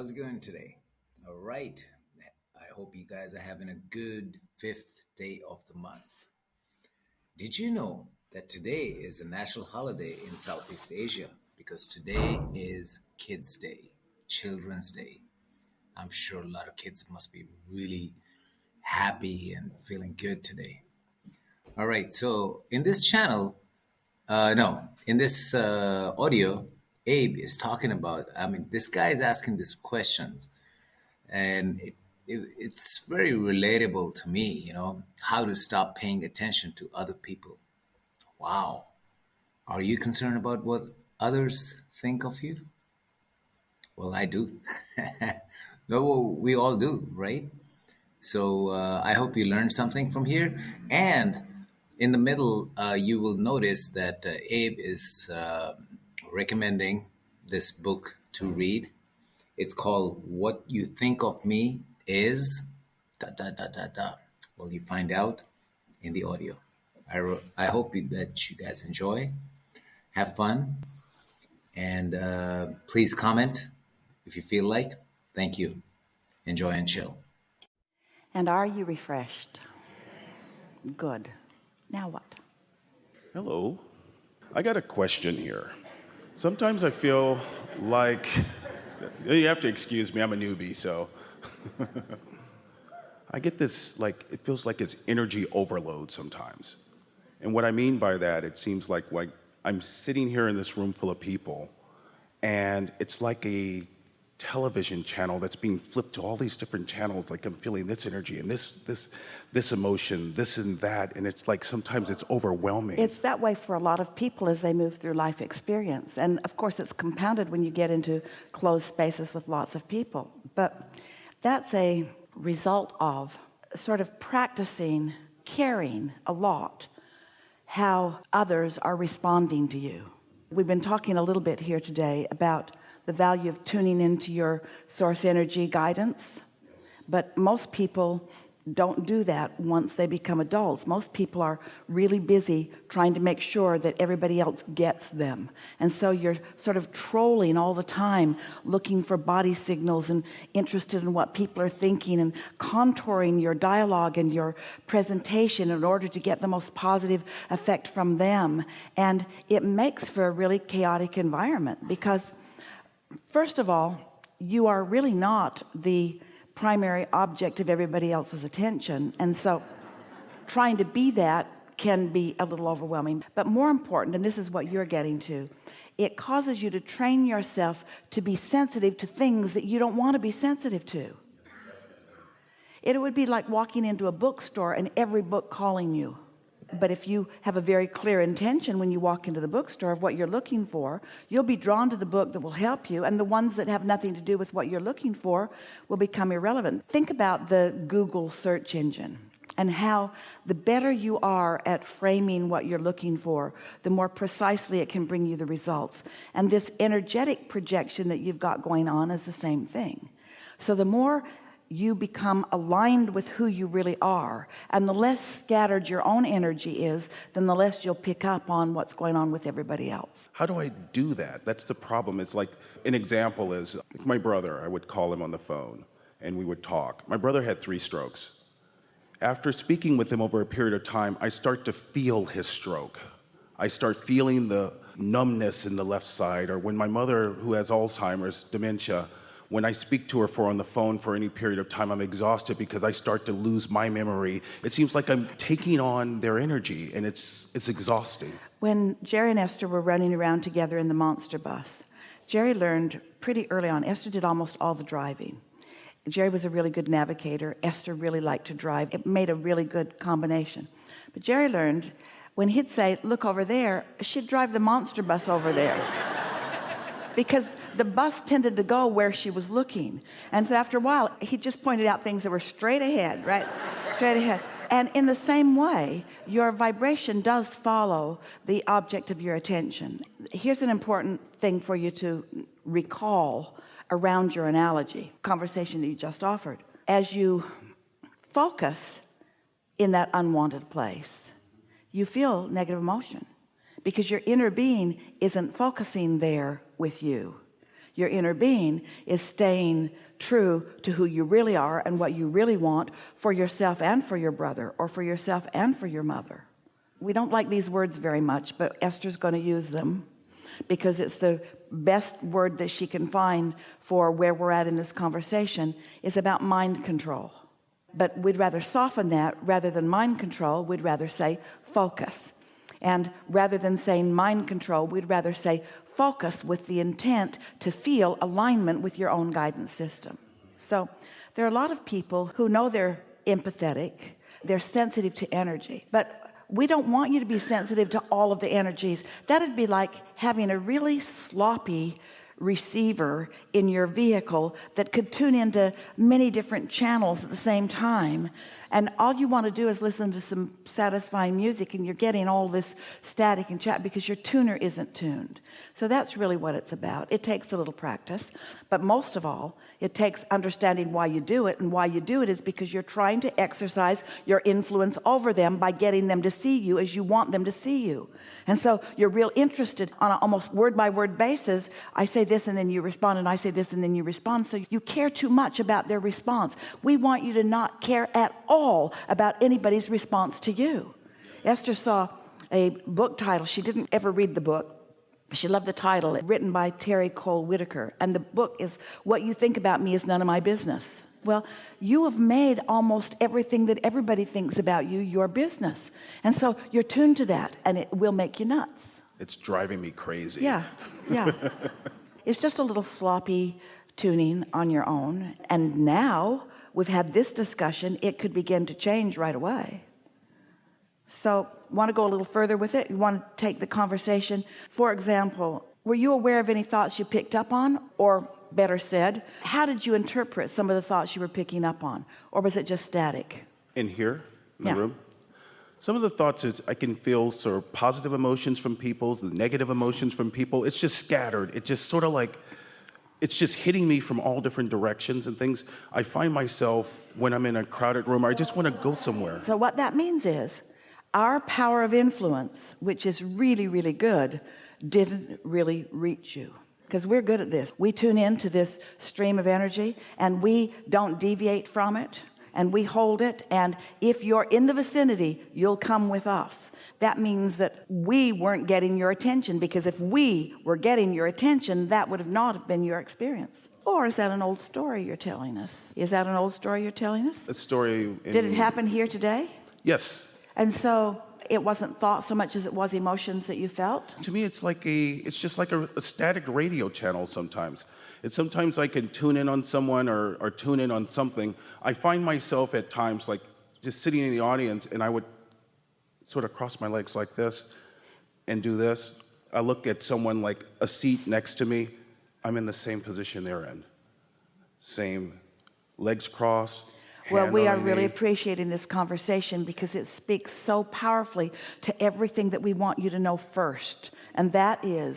How's it going today? All right. I hope you guys are having a good fifth day of the month. Did you know that today is a national holiday in Southeast Asia? Because today is Kids Day, Children's Day. I'm sure a lot of kids must be really happy and feeling good today. All right, so in this channel, uh, no, in this uh, audio, Abe is talking about. I mean, this guy is asking these questions, and it, it, it's very relatable to me. You know, how to stop paying attention to other people. Wow, are you concerned about what others think of you? Well, I do. no, we all do, right? So uh, I hope you learned something from here. And in the middle, uh, you will notice that uh, Abe is uh, recommending this book to read. It's called What You Think of Me Is da da da da da. Well, you find out in the audio. I, ro- I hope that you guys enjoy, have fun, and uh, please comment if you feel like. Thank you. Enjoy and chill. And are you refreshed? Good. Now what? Hello. I got a question here. Sometimes I feel like you have to excuse me, I'm a newbie, so I get this like it feels like it's energy overload sometimes. And what I mean by that, it seems like like I'm sitting here in this room full of people and it's like a television channel that's being flipped to all these different channels like i'm feeling this energy and this this this emotion this and that and it's like sometimes it's overwhelming. It's that way for a lot of people as they move through life experience. And of course it's compounded when you get into closed spaces with lots of people. But that's a result of sort of practicing caring a lot how others are responding to you. We've been talking a little bit here today about the value of tuning into your source energy guidance. But most people don't do that once they become adults. Most people are really busy trying to make sure that everybody else gets them. And so you're sort of trolling all the time looking for body signals and interested in what people are thinking and contouring your dialogue and your presentation in order to get the most positive effect from them. And it makes for a really chaotic environment because first of all you are really not the primary object of everybody else's attention and so trying to be that can be a little overwhelming. But more important and this is what you're getting to it causes you to train yourself to be sensitive to things that you don't want to be sensitive to. It would be like walking into a bookstore and every book calling you but if you have a very clear intention when you walk into the bookstore of what you're looking for you'll be drawn to the book that will help you and the ones that have nothing to do with what you're looking for will become irrelevant. Think about the Google search engine and how the better you are at framing what you're looking for the more precisely it can bring you the results. And this energetic projection that you've got going on is the same thing. So the more you become aligned with who you really are. And the less scattered your own energy is then the less you'll pick up on what's going on with everybody else. How do I do that? That's the problem. It's like an example is my brother I would call him on the phone and we would talk. My brother had three strokes. After speaking with him over a period of time I start to feel his stroke. I start feeling the numbness in the left side or when my mother who has Alzheimer's dementia when I speak to her for on the phone for any period of time I'm exhausted because I start to lose my memory. It seems like I'm taking on their energy and it's it's exhausting. When Jerry and Esther were running around together in the monster bus Jerry learned pretty early on Esther did almost all the driving. Jerry was a really good navigator. Esther really liked to drive. It made a really good combination. But Jerry learned when he'd say look over there she'd drive the monster bus over there. Because the bus tended to go where she was looking. And so after a while he just pointed out things that were straight ahead right? Straight ahead. And in the same way your vibration does follow the object of your attention. Here's an important thing for you to recall around your analogy conversation that you just offered. As you focus in that unwanted place you feel negative emotion because your inner being isn't focusing there with you your inner being is staying true to who you really are and what you really want for yourself and for your brother or for yourself and for your mother. We don't like these words very much but Esther's going to use them because it's the best word that she can find for where we're at in this conversation is about mind control. But we'd rather soften that rather than mind control. We'd rather say focus and rather than saying mind control we'd rather say focus with the intent to feel alignment with your own guidance system. So there are a lot of people who know they're empathetic they're sensitive to energy but we don't want you to be sensitive to all of the energies. That'd be like having a really sloppy receiver in your vehicle that could tune into many different channels at the same time. And all you want to do is listen to some satisfying music and you're getting all this static and chat because your tuner isn't tuned. So that's really what it's about. It takes a little practice but most of all it takes understanding why you do it and why you do it is because you're trying to exercise your influence over them by getting them to see you as you want them to see you. And so you're real interested on an almost word by word basis. I say this and then you respond and I say this and then you respond. So you care too much about their response. We want you to not care at all about anybody's response to you. Esther saw a book title. She didn't ever read the book she loved the title. Written by Terry Cole Whittaker and the book is what you think about me is none of my business. Well you have made almost everything that everybody thinks about you your business and so you're tuned to that and it will make you nuts. It's driving me crazy. Yeah yeah it's just a little sloppy tuning on your own. And now we've had this discussion it could begin to change right away. So want to go a little further with it? You want to take the conversation? For example were you aware of any thoughts you picked up on? Or better said how did you interpret some of the thoughts you were picking up on? Or was it just static? In here in yeah. the room some of the thoughts is I can feel sort of positive emotions from people negative emotions from people. It's just scattered. It just sort of like it's just hitting me from all different directions and things. I find myself when I'm in a crowded room I just want to go somewhere. So what that means is our power of influence which is really really good didn't really reach you. Because we're good at this. We tune into this stream of energy and we don't deviate from it and we hold it. And if you're in the vicinity you'll come with us. That means that we weren't getting your attention because if we were getting your attention that would have not have been your experience. Or is that an old story you're telling us? Is that an old story you're telling us? A story in, did it happen here today? Yes. And so it wasn't thought so much as it was emotions that you felt? To me it's like a it's just like a, a static radio channel sometimes it's sometimes I can tune in on someone or, or tune in on something. I find myself at times like just sitting in the audience and I would sort of cross my legs like this and do this. I look at someone like a seat next to me. I'm in the same position they're in. Same legs crossed well we are really appreciating this conversation because it speaks so powerfully to everything that we want you to know first and that is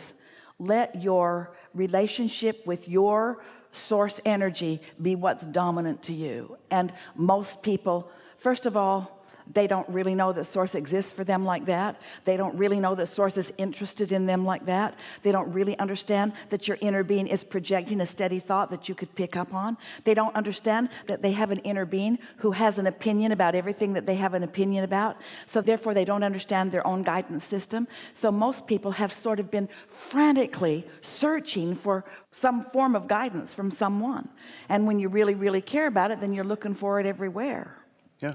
let your relationship with your source energy be what's dominant to you. And most people first of all they don't really know that source exists for them like that. They don't really know that source is interested in them like that. They don't really understand that your inner being is projecting a steady thought that you could pick up on. They don't understand that they have an inner being who has an opinion about everything that they have an opinion about. So therefore they don't understand their own guidance system. So most people have sort of been frantically searching for some form of guidance from someone. And when you really really care about it then you're looking for it everywhere. Yeah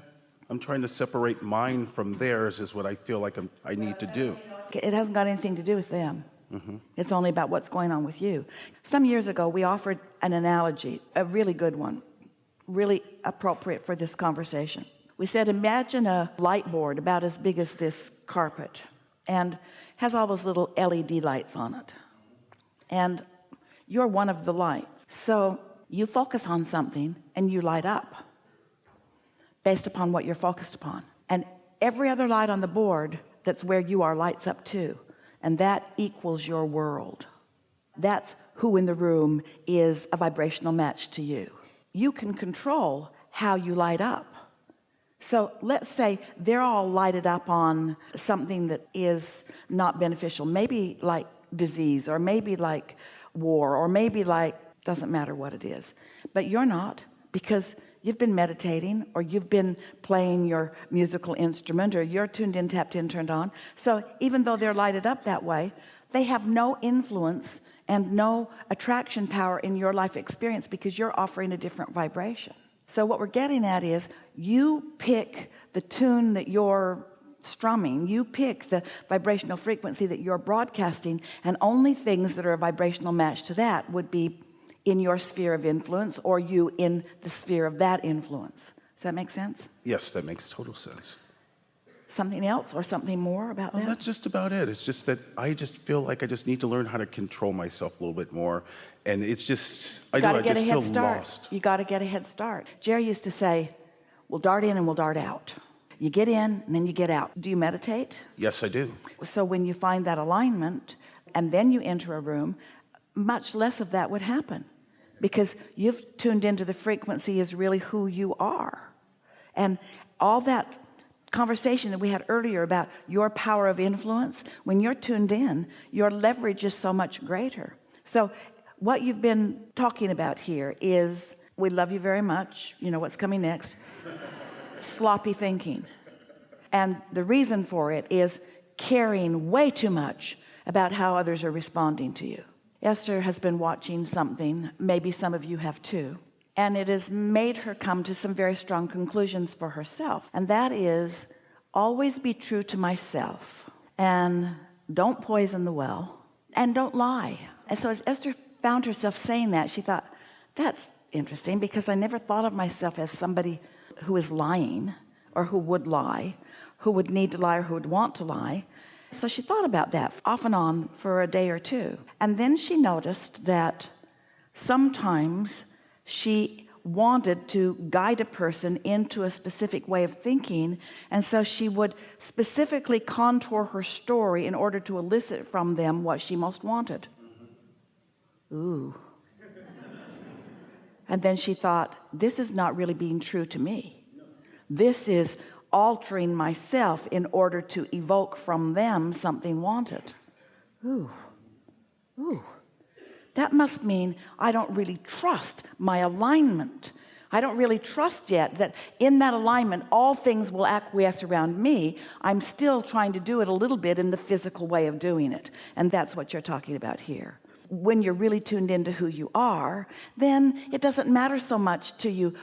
I'm trying to separate mine from theirs is what I feel like I'm, i need to do. It hasn't got anything to do with them. Mm -hmm. It's only about what's going on with you. Some years ago, we offered an analogy, a really good one, really appropriate for this conversation. We said, imagine a light board about as big as this carpet and has all those little LED lights on it. And you're one of the lights. So you focus on something and you light up based upon what you're focused upon. And every other light on the board that's where you are lights up too. And that equals your world. That's who in the room is a vibrational match to you. You can control how you light up. So let's say they're all lighted up on something that is not beneficial. Maybe like disease or maybe like war or maybe like doesn't matter what it is. But you're not because you've been meditating or you've been playing your musical instrument or you're tuned in tapped in turned on. So even though they're lighted up that way they have no influence and no attraction power in your life experience because you're offering a different vibration. So what we're getting at is you pick the tune that you're strumming. You pick the vibrational frequency that you're broadcasting and only things that are a vibrational match to that would be in your sphere of influence or you in the sphere of that influence does that make sense Yes, that makes total sense. something else or something more about Well, that that's just about it. It's just that I just feel like I just need to learn how to control myself a little bit more. And it's just, I you got know, I just head feel start lost. you got to get a head start Jerry used to say we'll dart in and we'll dart out you get in and then you get out do you meditate Yes, I do. so when you find that alignment and then you enter a room much less of that would happen because you've tuned into the frequency is really who you are. And all that conversation that we had earlier about your power of influence when you're tuned in your leverage is so much greater. So what you've been talking about here is we love you very much. You know what's coming next. Sloppy thinking. And the reason for it is caring way too much about how others are responding to you Esther has been watching something. Maybe some of you have too. And it has made her come to some very strong conclusions for herself. And that is always be true to myself and don't poison the well and don't lie. And so as Esther found herself saying that she thought that's interesting because I never thought of myself as somebody who is lying or who would lie who would need to lie or who would want to lie so she thought about that off and on for a day or two. And then she noticed that sometimes she wanted to guide a person into a specific way of thinking. And so she would specifically contour her story in order to elicit from them what she most wanted. Ooh. And then she thought this is not really being true to me. This is altering myself in order to evoke from them something wanted. Ooh. Ooh. That must mean I don't really trust my alignment. I don't really trust yet that in that alignment all things will acquiesce around me. I'm still trying to do it a little bit in the physical way of doing it. And that's what you're talking about here when you're really tuned into who you are then it doesn't matter so much to you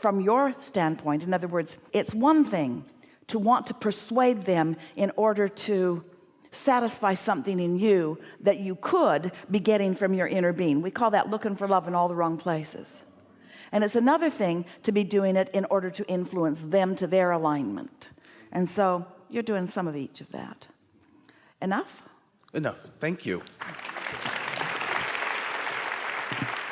from your standpoint. In other words it's one thing to want to persuade them in order to satisfy something in you that you could be getting from your inner being. We call that looking for love in all the wrong places. And it's another thing to be doing it in order to influence them to their alignment. And so you're doing some of each of that. Enough? Enough. Thank you.